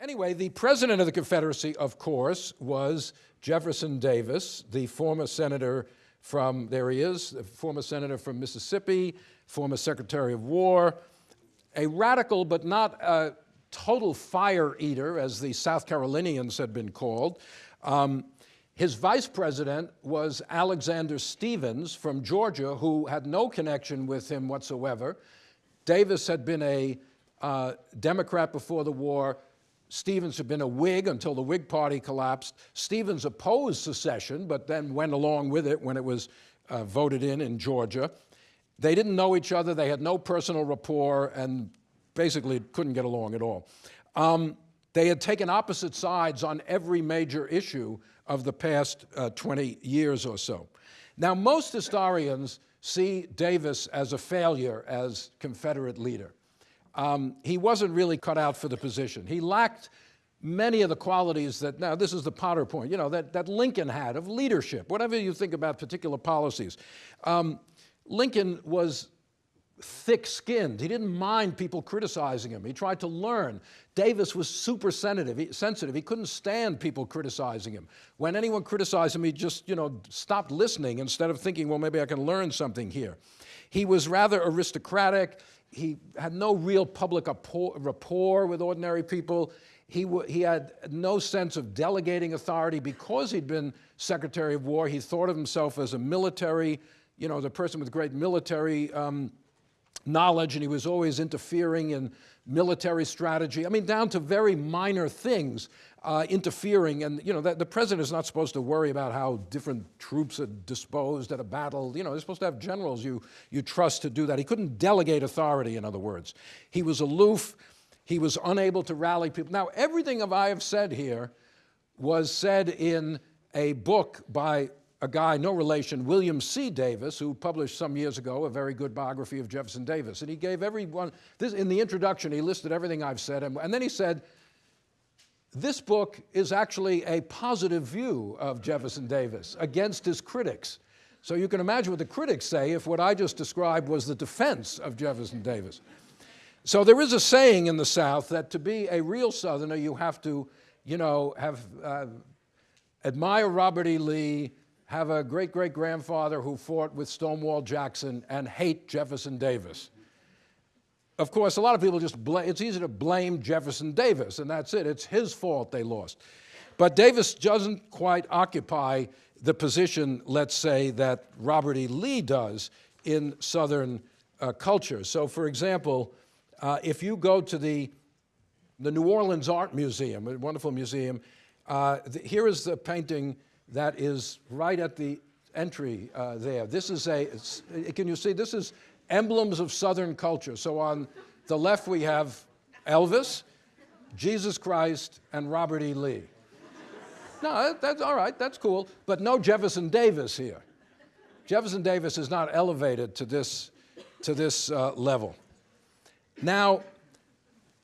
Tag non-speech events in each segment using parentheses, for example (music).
Anyway, the president of the Confederacy, of course, was Jefferson Davis, the former senator from, there he is, the former senator from Mississippi, former Secretary of War, a radical but not a total fire eater, as the South Carolinians had been called. Um, his vice president was Alexander Stephens from Georgia, who had no connection with him whatsoever. Davis had been a uh, Democrat before the war. Stephens had been a Whig until the Whig Party collapsed. Stephens opposed secession, but then went along with it when it was uh, voted in in Georgia. They didn't know each other. They had no personal rapport and basically couldn't get along at all. Um, they had taken opposite sides on every major issue of the past uh, 20 years or so. Now, most historians see Davis as a failure as Confederate leader. Um, he wasn't really cut out for the position. He lacked many of the qualities that, now this is the Potter point, you know, that, that Lincoln had of leadership, whatever you think about particular policies. Um, Lincoln was thick-skinned. He didn't mind people criticizing him. He tried to learn. Davis was super sensitive. He, sensitive. he couldn't stand people criticizing him. When anyone criticized him, he just, you know, stopped listening instead of thinking, well, maybe I can learn something here. He was rather aristocratic. He had no real public rapport with ordinary people. He, he had no sense of delegating authority because he'd been Secretary of War. He thought of himself as a military, you know, the person with great military um, knowledge, and he was always interfering in military strategy. I mean, down to very minor things, uh, interfering. And, you know, the, the president is not supposed to worry about how different troops are disposed at a battle. You know, they're supposed to have generals you, you trust to do that. He couldn't delegate authority, in other words. He was aloof. He was unable to rally people. Now, everything of I have said here was said in a book by a guy, no relation, William C. Davis, who published some years ago a very good biography of Jefferson Davis. And he gave everyone, this, in the introduction, he listed everything I've said. And, and then he said, this book is actually a positive view of Jefferson Davis against his critics. So you can imagine what the critics say if what I just described was the defense of Jefferson Davis. So there is a saying in the South that to be a real Southerner, you have to, you know, have, uh, admire Robert E. Lee, have a great-great-grandfather who fought with Stonewall Jackson and hate Jefferson Davis. Of course, a lot of people just blame, it's easy to blame Jefferson Davis, and that's it. It's his fault they lost. But Davis doesn't quite occupy the position, let's say, that Robert E. Lee does in Southern uh, culture. So, for example, uh, if you go to the, the New Orleans Art Museum, a wonderful museum, uh, the, here is the painting that is right at the entry uh, there. This is a, can you see, this is emblems of Southern culture. So on the left we have Elvis, Jesus Christ, and Robert E. Lee. No, that's all right, that's cool, but no Jefferson Davis here. Jefferson Davis is not elevated to this, to this uh, level. Now,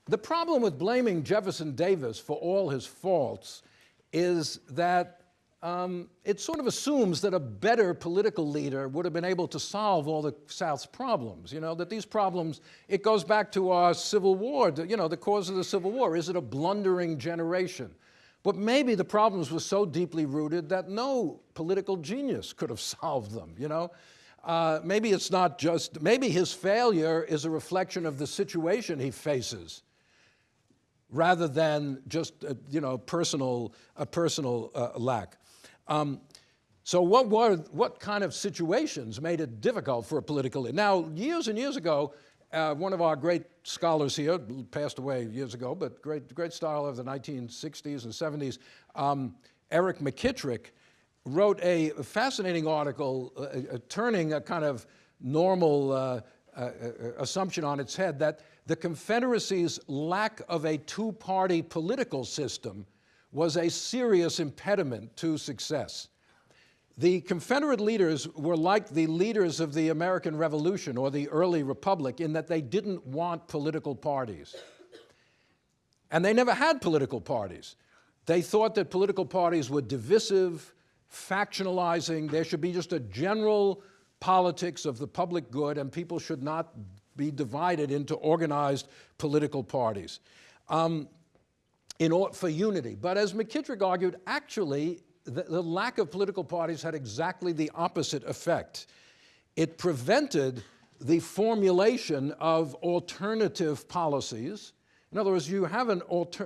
the problem with blaming Jefferson Davis for all his faults is that um, it sort of assumes that a better political leader would have been able to solve all the South's problems, you know, that these problems, it goes back to our Civil War, you know, the cause of the Civil War. Is it a blundering generation? But maybe the problems were so deeply rooted that no political genius could have (laughs) solved them, you know? Uh, maybe it's not just, maybe his failure is a reflection of the situation he faces rather than just, a, you know, personal, a personal uh, lack. Um, so what, were, what kind of situations made it difficult for a political leader? Now, years and years ago, uh, one of our great scholars here, passed away years ago, but great, great scholar of the 1960s and 70s, um, Eric McKitrick, wrote a fascinating article uh, uh, turning a kind of normal uh, uh, uh, assumption on its head that the Confederacy's lack of a two-party political system was a serious impediment to success. The Confederate leaders were like the leaders of the American Revolution or the early Republic in that they didn't want political parties. And they never had political parties. They thought that political parties were divisive, factionalizing, there should be just a general politics of the public good and people should not be divided into organized political parties. Um, in or, for unity. But as McKitrick argued, actually, the, the lack of political parties had exactly the opposite effect. It prevented the formulation of alternative policies. In other words, you have an,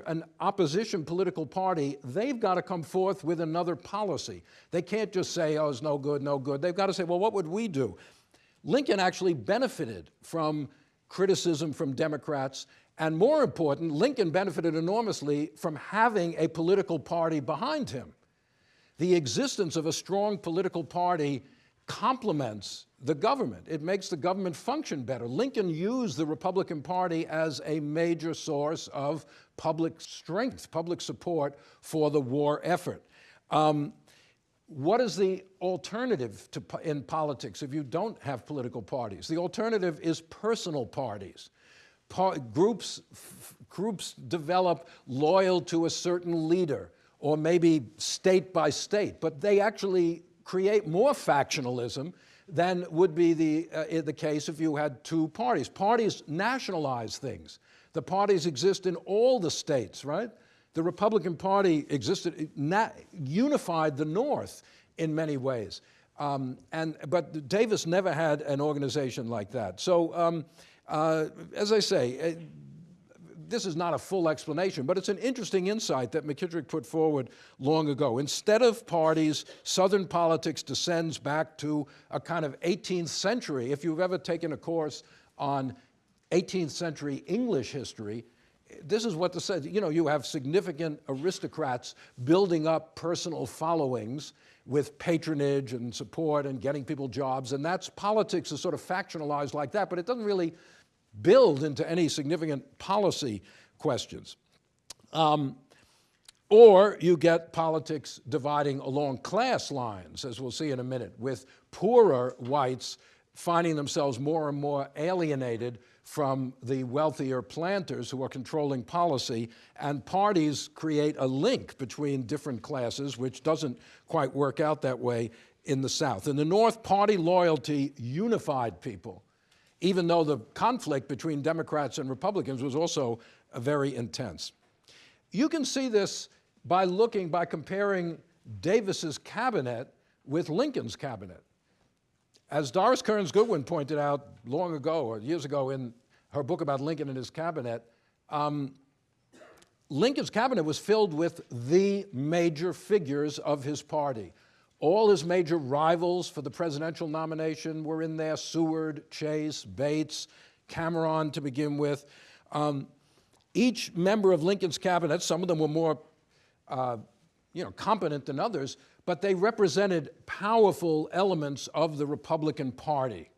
an, opposition political party, they've got to come forth with another policy. They can't just say, oh, it's no good, no good. They've got to say, well, what would we do? Lincoln actually benefited from criticism from Democrats, and more important, Lincoln benefited enormously from having a political party behind him. The existence of a strong political party complements the government. It makes the government function better. Lincoln used the Republican Party as a major source of public strength, public support for the war effort. Um, what is the alternative to, in politics if you don't have political parties? The alternative is personal parties. Pa groups, groups develop loyal to a certain leader or maybe state by state, but they actually create more factionalism than would be the, uh, the case if you had two parties. Parties nationalize things. The parties exist in all the states, right? The Republican Party existed, unified the North in many ways. Um, and, but Davis never had an organization like that. So, um, uh, as I say, uh, this is not a full explanation, but it's an interesting insight that McKitrick put forward long ago. Instead of parties, Southern politics descends back to a kind of 18th century. If you've ever taken a course on 18th century English history, this is what the said. You know, you have significant aristocrats building up personal followings with patronage and support and getting people jobs, and that's politics is sort of factionalized like that, but it doesn't really build into any significant policy questions. Um, or you get politics dividing along class lines, as we'll see in a minute, with poorer whites finding themselves more and more alienated from the wealthier planters who are controlling policy, and parties create a link between different classes, which doesn't quite work out that way in the South. In the North, party loyalty unified people even though the conflict between Democrats and Republicans was also uh, very intense. You can see this by looking, by comparing Davis's cabinet with Lincoln's cabinet. As Doris Kearns Goodwin pointed out long ago, or years ago in her book about Lincoln and his cabinet, um, Lincoln's cabinet was filled with the major figures of his party. All his major rivals for the presidential nomination were in there, Seward, Chase, Bates, Cameron to begin with. Um, each member of Lincoln's cabinet, some of them were more uh, you know, competent than others, but they represented powerful elements of the Republican Party.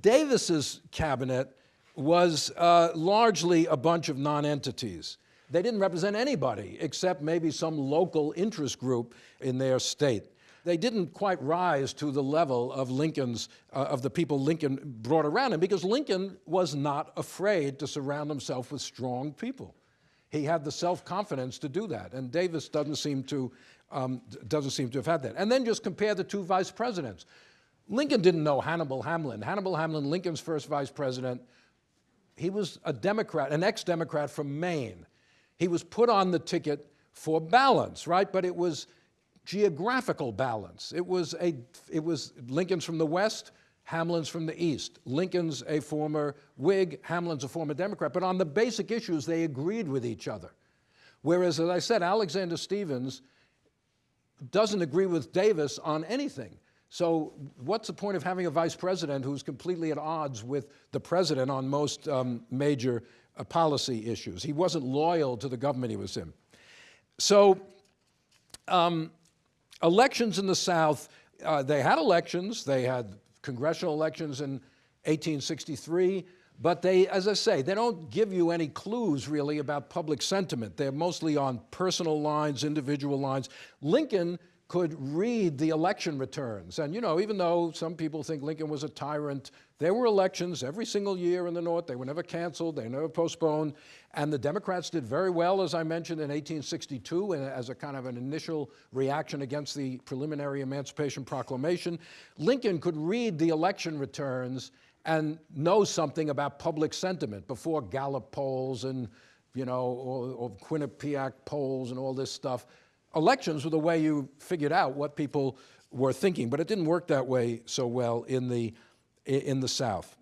Davis's cabinet was uh, largely a bunch of nonentities. They didn't represent anybody except maybe some local interest group in their state. They didn't quite rise to the level of Lincoln's, uh, of the people Lincoln brought around him because Lincoln was not afraid to surround himself with strong people. He had the self-confidence to do that, and Davis doesn't seem to, um, doesn't seem to have had that. And then just compare the two vice presidents. Lincoln didn't know Hannibal Hamlin. Hannibal Hamlin, Lincoln's first vice president, he was a Democrat, an ex-Democrat from Maine. He was put on the ticket for balance, right? But it was geographical balance. It was, a, it was Lincoln's from the West, Hamlin's from the East. Lincoln's a former Whig, Hamlin's a former Democrat. But on the basic issues, they agreed with each other. Whereas, as I said, Alexander Stephens doesn't agree with Davis on anything. So what's the point of having a vice president who's completely at odds with the president on most um, major uh, policy issues. He wasn't loyal to the government he was in. So um, elections in the South, uh, they had elections. They had congressional elections in 1863. But they, as I say, they don't give you any clues really about public sentiment. They're mostly on personal lines, individual lines. Lincoln could read the election returns. And you know, even though some people think Lincoln was a tyrant, there were elections every single year in the North. They were never canceled, they were never postponed. And the Democrats did very well, as I mentioned, in 1862 as a kind of an initial reaction against the preliminary Emancipation Proclamation. Lincoln could read the election returns and know something about public sentiment before Gallup polls and you know, or, or Quinnipiac polls and all this stuff. Elections were the way you figured out what people were thinking, but it didn't work that way so well in the, in the South.